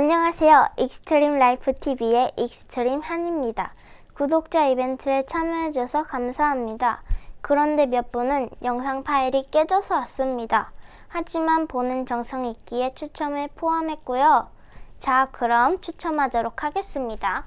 안녕하세요. 익스트림 라이프 TV의 익스트림 한입니다. 구독자 이벤트에 참여해줘서 감사합니다. 그런데 몇 분은 영상 파일이 깨져서 왔습니다. 하지만 보낸 정성 있기에 추첨을 포함했고요. 자, 그럼 추첨하도록 하겠습니다.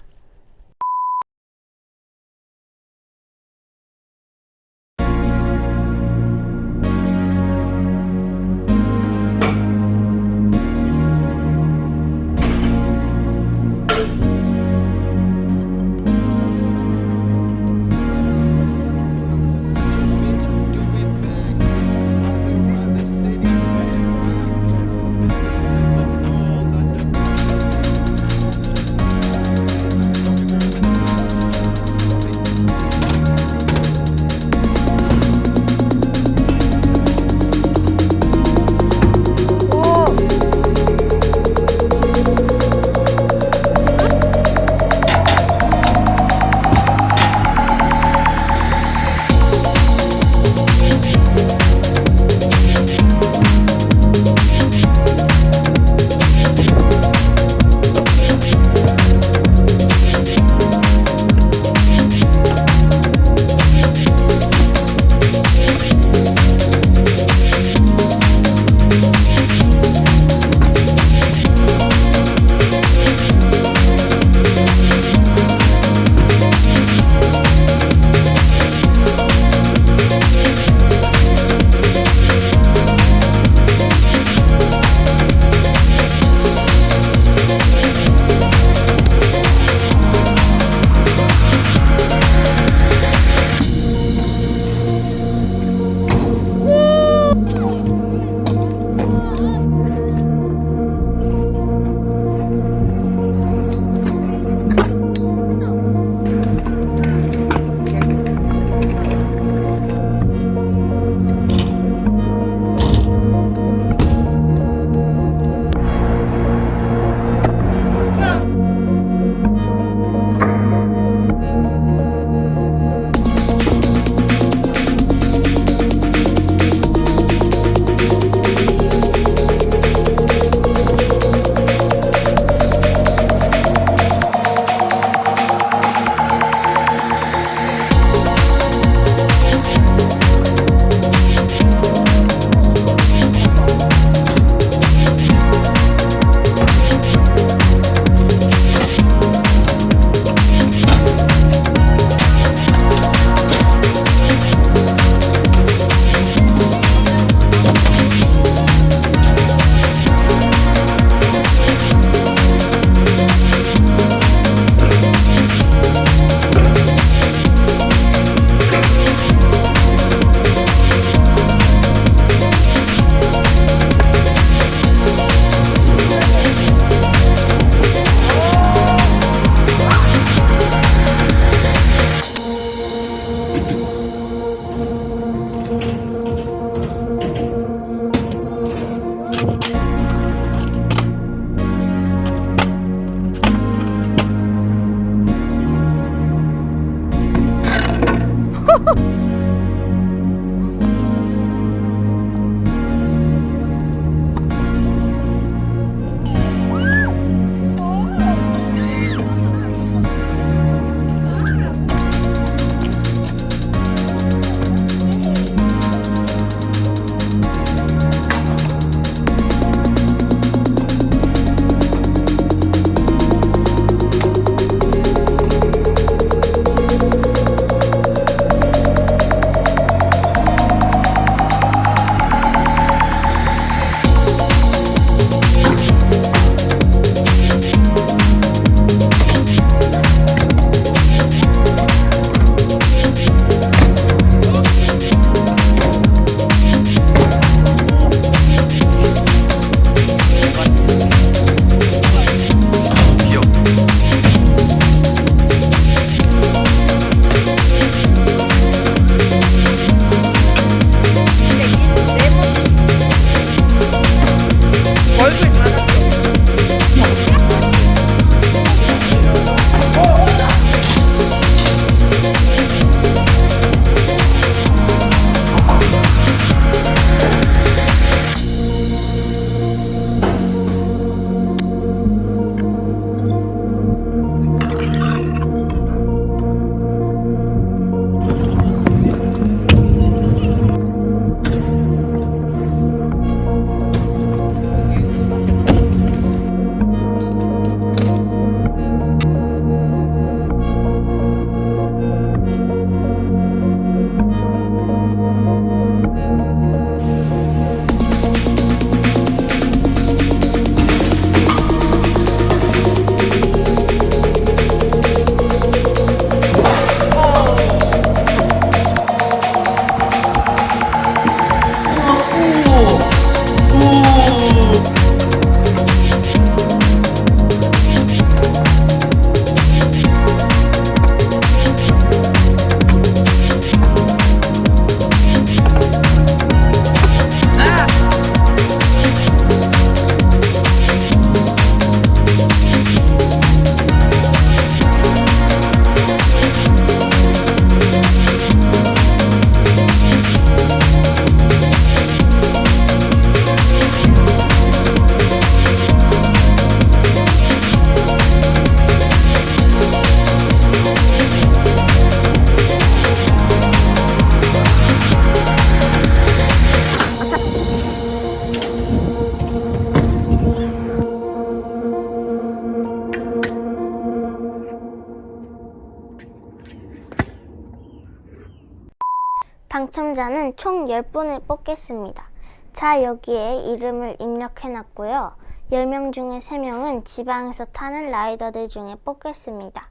당첨자는 총 10분을 뽑겠습니다. 자, 여기에 이름을 입력해놨고요. 10명 중에 3명은 지방에서 타는 라이더들 중에 뽑겠습니다.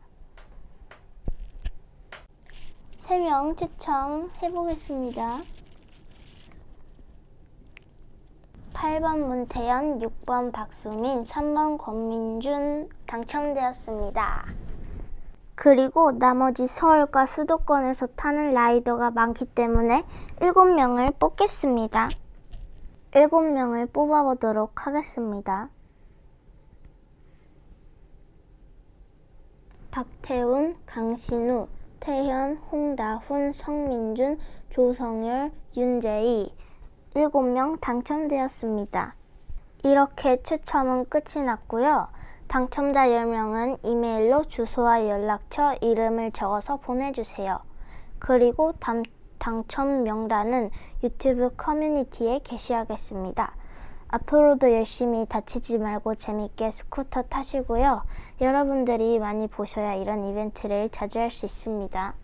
3명 추첨해보겠습니다. 8번 문태연, 6번 박수민, 3번 권민준 당첨되었습니다. 그리고 나머지 서울과 수도권에서 타는 라이더가 많기 때문에 7명을 뽑겠습니다. 7명을 뽑아보도록 하겠습니다. 박태훈, 강신우, 태현, 홍다훈, 성민준, 조성열, 윤재희 7명 당첨되었습니다. 이렇게 추첨은 끝이 났고요. 당첨자 10명은 이메일로 주소와 연락처, 이름을 적어서 보내주세요. 그리고 당, 당첨 명단은 유튜브 커뮤니티에 게시하겠습니다. 앞으로도 열심히 다치지 말고 재밌게 스쿠터 타시고요. 여러분들이 많이 보셔야 이런 이벤트를 자주 할 수 있습니다.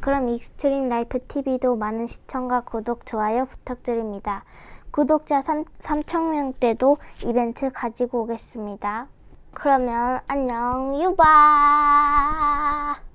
그럼 익스트림 라이프 TV도 많은 시청과 구독, 좋아요 부탁드립니다. 구독자 3, 3,000명 때도 이벤트 가지고 오겠습니다. 그러면 안녕 유바.